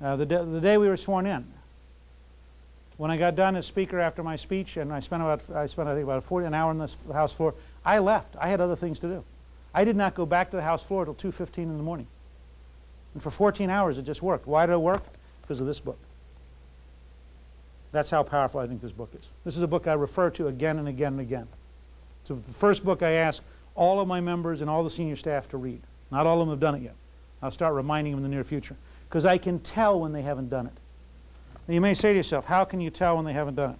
Uh, the, the day we were sworn in, when I got done as speaker after my speech, and I spent about, I spent I think about 40, an hour on the House floor, I left. I had other things to do. I did not go back to the House floor until 2.15 in the morning. And for 14 hours it just worked. Why did it work? Because of this book. That's how powerful I think this book is. This is a book I refer to again and again and again. It's the first book I ask all of my members and all the senior staff to read. Not all of them have done it yet. I'll start reminding them in the near future. Because I can tell when they haven't done it. Now you may say to yourself, how can you tell when they haven't done it?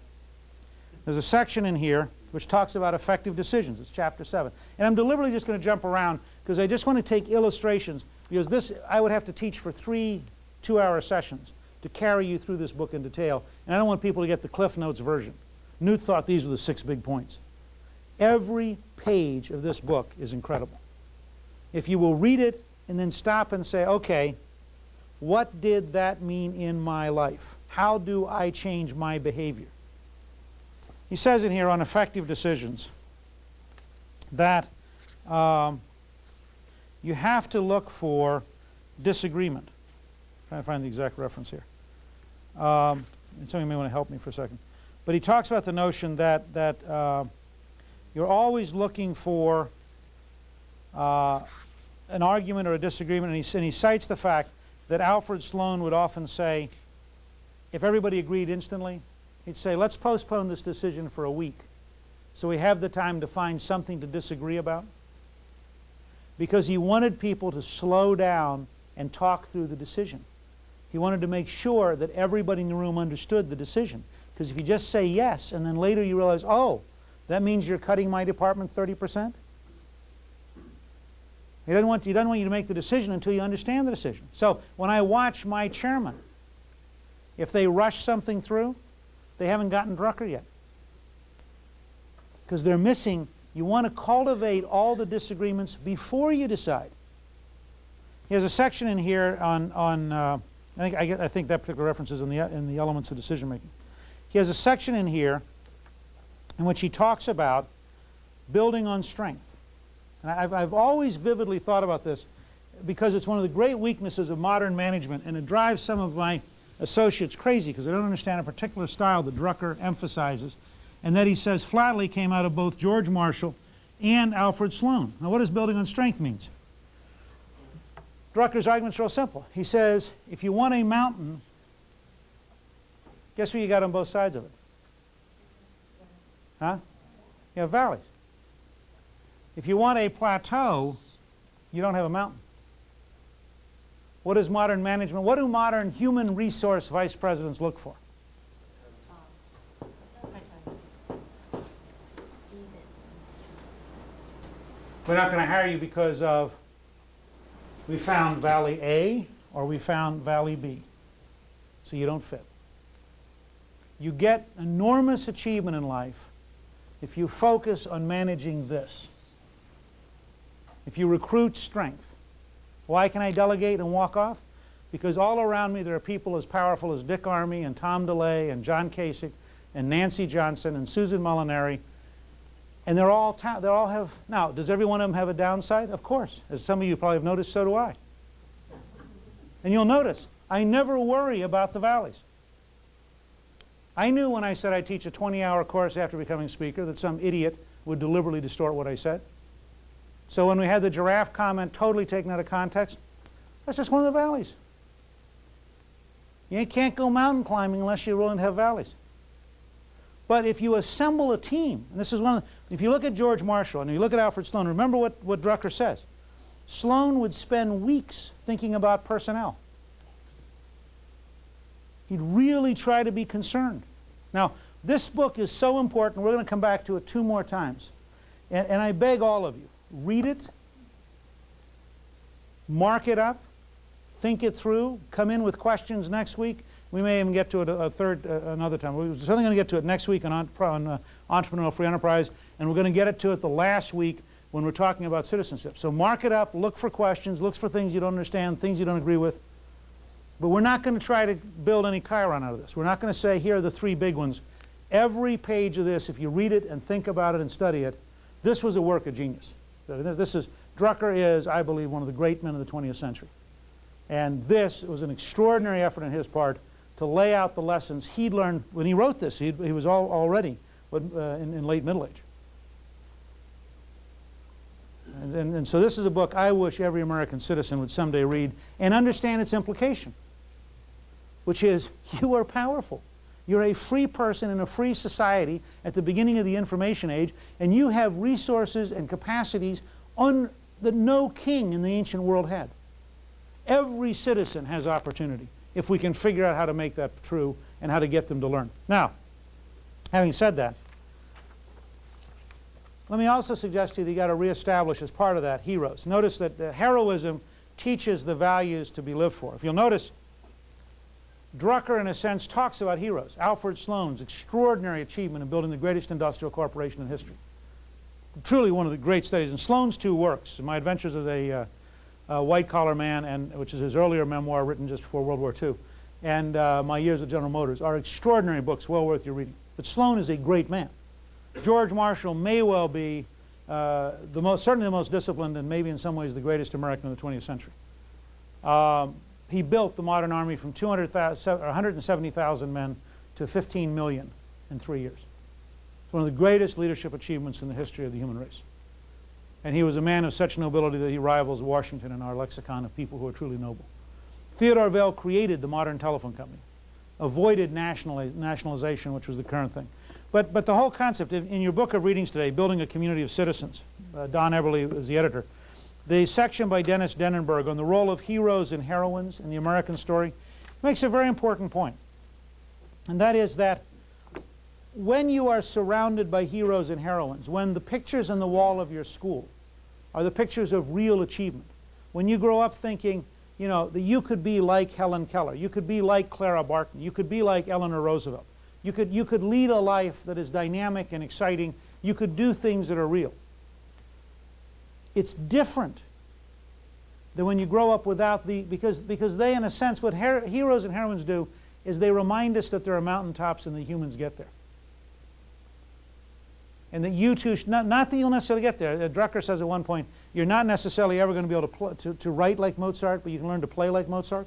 There's a section in here which talks about effective decisions. It's chapter 7. And I'm deliberately just going to jump around because I just want to take illustrations because this I would have to teach for three two-hour sessions to carry you through this book in detail. And I don't want people to get the Cliff Notes version. Newt thought these were the six big points. Every page of this book is incredible. If you will read it and then stop and say, okay, what did that mean in my life? How do I change my behavior? He says in here on effective decisions that um, you have to look for disagreement. I'm trying to find the exact reference here. Um, may want to help me for a second. But he talks about the notion that, that uh, you're always looking for uh, an argument or a disagreement, and he, and he cites the fact that Alfred Sloan would often say, if everybody agreed instantly, he'd say, let's postpone this decision for a week so we have the time to find something to disagree about. Because he wanted people to slow down and talk through the decision. He wanted to make sure that everybody in the room understood the decision. Because if you just say yes and then later you realize, oh, that means you're cutting my department 30 percent, he doesn't, want, he doesn't want you to make the decision until you understand the decision. So when I watch my chairman, if they rush something through, they haven't gotten Drucker yet. Because they're missing, you want to cultivate all the disagreements before you decide. He has a section in here on, on uh, I, think, I, I, think that particular reference is in the, in the elements of decision making. He has a section in here in which he talks about building on strength. And I've, I've always vividly thought about this because it's one of the great weaknesses of modern management and it drives some of my associates crazy because they don't understand a particular style that Drucker emphasizes and that he says flatly came out of both George Marshall and Alfred Sloan. Now what does building on strength means? Drucker's argument's real simple. He says if you want a mountain, guess what you got on both sides of it? Huh? You have valleys. If you want a plateau, you don't have a mountain. What is modern management? What do modern human resource vice presidents look for? We're not going to hire you because of we found Valley A or we found Valley B. So you don't fit. You get enormous achievement in life if you focus on managing this. If you recruit strength, why can I delegate and walk off? Because all around me there are people as powerful as Dick Armey and Tom DeLay and John Kasich and Nancy Johnson and Susan Molinari and they're all, they all have, now does every one of them have a downside? Of course. As some of you probably have noticed, so do I. And you'll notice, I never worry about the valleys. I knew when I said I'd teach a 20-hour course after becoming speaker that some idiot would deliberately distort what I said. So when we had the giraffe comment totally taken out of context, that's just one of the valleys. You can't go mountain climbing unless you're willing to have valleys. But if you assemble a team, and this is one of the, if you look at George Marshall and you look at Alfred Sloan, remember what, what Drucker says. Sloan would spend weeks thinking about personnel. He'd really try to be concerned. Now, this book is so important, we're going to come back to it two more times. And, and I beg all of you, read it, mark it up, think it through, come in with questions next week. We may even get to it a, third, uh, another time. We're certainly going to get to it next week on, on uh, Entrepreneurial Free Enterprise, and we're going to get it to it the last week when we're talking about citizenship. So mark it up, look for questions, look for things you don't understand, things you don't agree with. But we're not going to try to build any Chiron out of this. We're not going to say, here are the three big ones. Every page of this, if you read it and think about it and study it, this was a work of genius. This is, Drucker is, I believe, one of the great men of the 20th century. And this was an extraordinary effort on his part to lay out the lessons he'd learned when he wrote this. He'd, he was all, already uh, in, in late middle age. And, and, and, so this is a book I wish every American citizen would someday read and understand its implication, which is you are powerful. You're a free person in a free society at the beginning of the information age, and you have resources and capacities un, that no king in the ancient world had. Every citizen has opportunity if we can figure out how to make that true and how to get them to learn. Now, having said that, let me also suggest to you that you've got to reestablish as part of that heroes. Notice that heroism teaches the values to be lived for. If you'll notice, Drucker, in a sense, talks about heroes. Alfred Sloan's extraordinary achievement in building the greatest industrial corporation in history. Truly one of the great studies. And Sloan's two works, My Adventures as a, uh, a White-Collar Man, and, which is his earlier memoir written just before World War II, and uh, My Years at General Motors, are extraordinary books, well worth your reading. But Sloan is a great man. George Marshall may well be uh, the most, certainly the most disciplined and maybe in some ways the greatest American of the 20th century. Um, he built the modern army from 170,000 men to 15 million in three years. It's one of the greatest leadership achievements in the history of the human race. And he was a man of such nobility that he rivals Washington in our lexicon of people who are truly noble. Theodore Vail created the modern telephone company, avoided nationaliz nationalization, which was the current thing. But, but the whole concept, in your book of readings today, Building a Community of Citizens, uh, Don Eberly is the editor, the section by Dennis Denenberg on the role of heroes and heroines in the American story makes a very important point. And that is that when you are surrounded by heroes and heroines, when the pictures on the wall of your school are the pictures of real achievement, when you grow up thinking, you know, that you could be like Helen Keller, you could be like Clara Barton, you could be like Eleanor Roosevelt, you could, you could lead a life that is dynamic and exciting, you could do things that are real. It's different than when you grow up without the, because, because they, in a sense, what her, heroes and heroines do is they remind us that there are mountaintops and the humans get there. And that you too, not, not that you'll necessarily get there. Uh, Drucker says at one point, you're not necessarily ever going to be able to, to, to write like Mozart, but you can learn to play like Mozart.